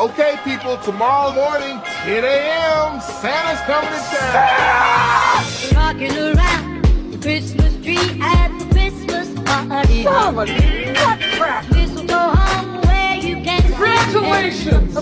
Okay, people, tomorrow morning, 10 a.m., Santa's coming to town. Rocking around the Christmas tree at the Christmas party. Somebody, what crap? Mistletoe hung where you can Congratulations!